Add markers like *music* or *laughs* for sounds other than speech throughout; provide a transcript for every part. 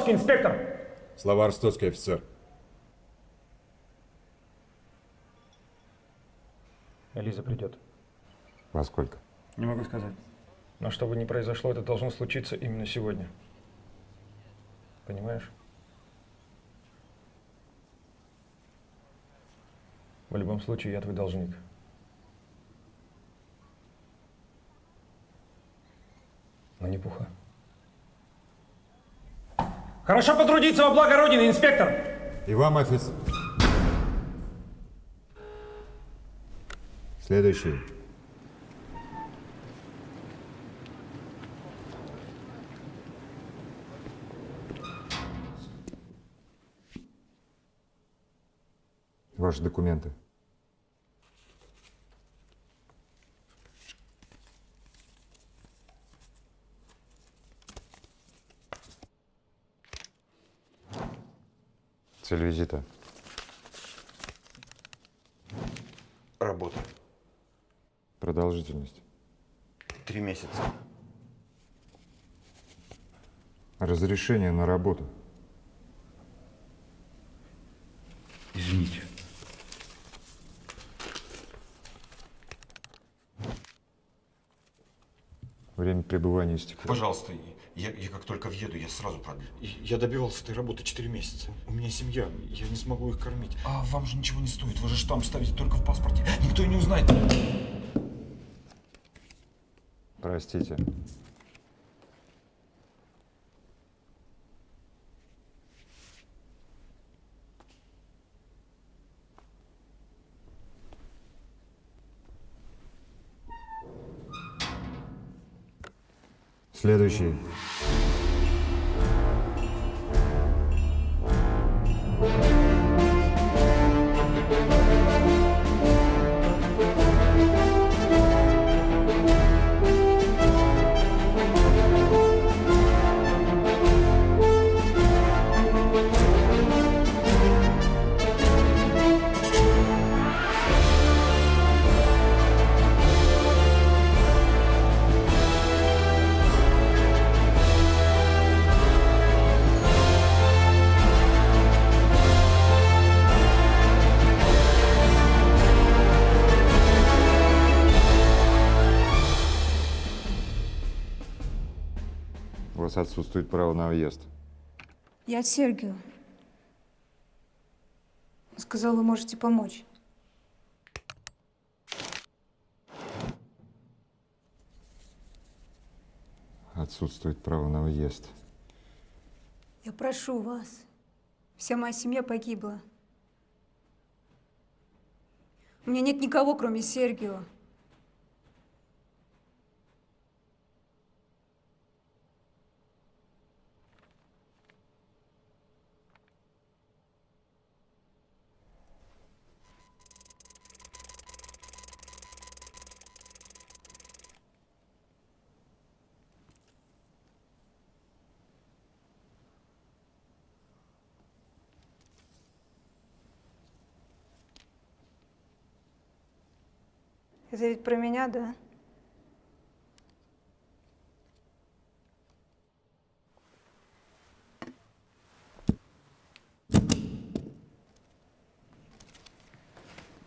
Слава Ростоцкий, инспектор! Слава Ростоцкий, офицер. Элиза придет. Во сколько? Не могу сказать. Но что бы ни произошло, это должно случиться именно сегодня. Понимаешь? В любом случае, я твой должник. Но не пуха. Хорошо потрудиться во благо Родины, инспектор! И вам, офицер. Следующий. Ваши документы. Цель визита. Работа. Продолжительность. Три месяца. Разрешение на работу. Извините. Время пребывания истекло. Пожалуйста, я, я как только въеду, я сразу продлю. Я добивался этой работы 4 месяца. У меня семья, я не смогу их кормить. А вам же ничего не стоит, вы же штамп ставите только в паспорте. Никто и не узнает. Простите. Следующий. Вас отсутствует право на въезд. Я от Сергию. Он сказал, вы можете помочь. Отсутствует право на въезд. Я прошу вас. Вся моя семья погибла. У меня нет никого, кроме Сергио. Это ведь про меня, да?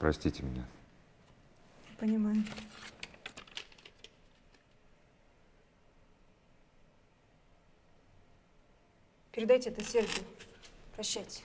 Простите меня. Понимаю. Передайте это Сергию. Прощайте.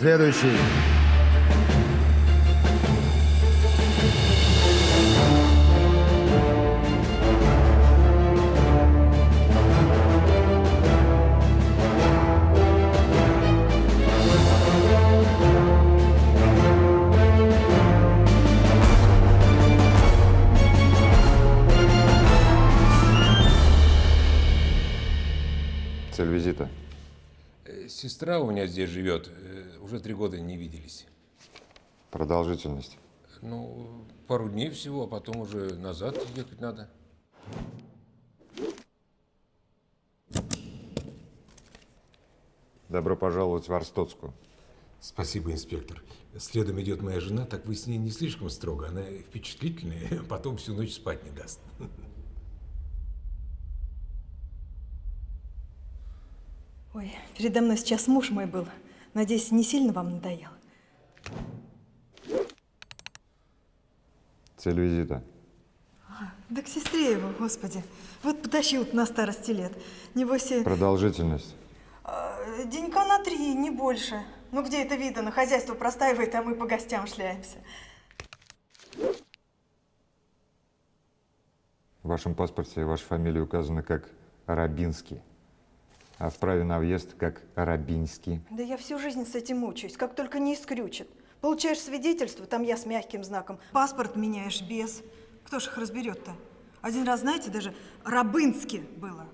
Следующий. Цель визита. Э, сестра у меня здесь живет. Э, уже три года не виделись. Продолжительность. Ну, пару дней всего, а потом уже назад ехать надо. Добро пожаловать в Арстоцкую. Спасибо, инспектор. Следом идет моя жена, так вы с ней не слишком строго. Она впечатлительная, *laughs* потом всю ночь спать не даст. Ой, передо мной сейчас муж мой был. Надеюсь, не сильно вам надоел? Цель визита. Да к сестре его, господи. Вот потащил на старости лет. Небось, и, Продолжительность. э, денька на три, не больше. Ну где это видно? Хозяйство простаивает, а мы по гостям шляемся. В вашем паспорте ваша фамилия указана как Рабинский, а в праве на въезд как Рабинский. Да я всю жизнь с этим мучаюсь, как только не искрючит. Получаешь свидетельство, там я с мягким знаком. Паспорт меняешь без. Кто ж их разберет-то? Один раз, знаете, даже Рабынски было.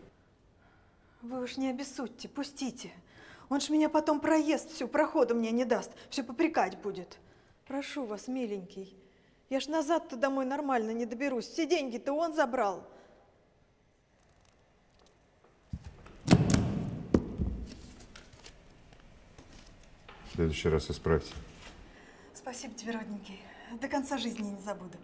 Вы уж не обессудьте, пустите. Он ж меня потом проезд всю, прохода мне не даст, все попрекать будет. Прошу вас, миленький. Я ж назад-то домой нормально не доберусь. Все деньги-то он забрал. В следующий раз исправьте. Спасибо тебе, родненький. До конца жизни не забуду.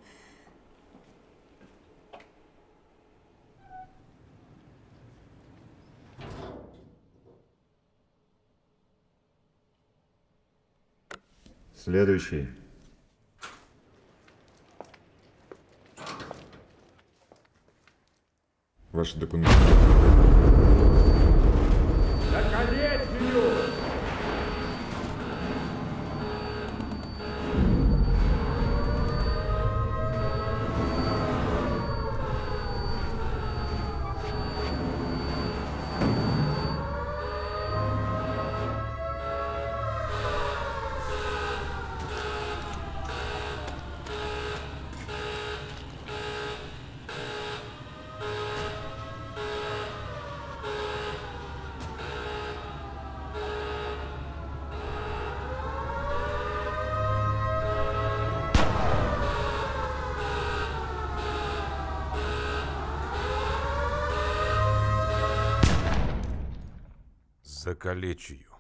Следующий. Ваши документы. Закалечь ее. Закалечь ее.